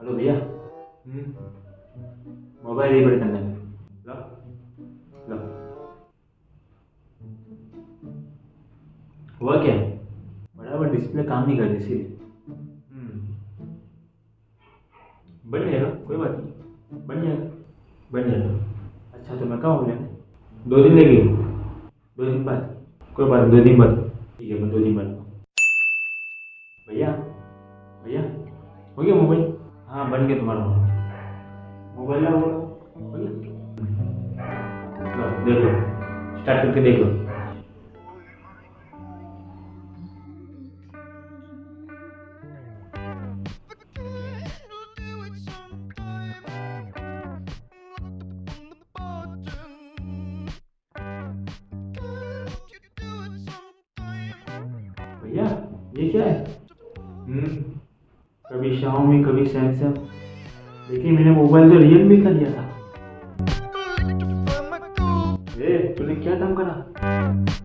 Hello भैया mobile repair करना है लो लो हुआ क्या बराबर डिस्प्ले काम नहीं कर रही इसीलिए बन जाएगा कोई बात नहीं बन जाएगा बन जाएगा अच्छा तो मैं कहाँ हूँ लेने दो दिन लगेगी दो दिन बाद कोई बात नहीं दो दिन बाद ठीक है मैं दो दिन बाद भैया भैया हो गया मोबाइल हाँ बन गया तुम्हारा मोबाइल। ना हो गया लो, देख स्टार्ट करके देख। लो भैया ये क्या है? हम्म। कभी शाओमी कभी सैमसंग लेकिन मैंने मोबाइल तो रियल मी का लिया था। ए तूने क्या काम करा?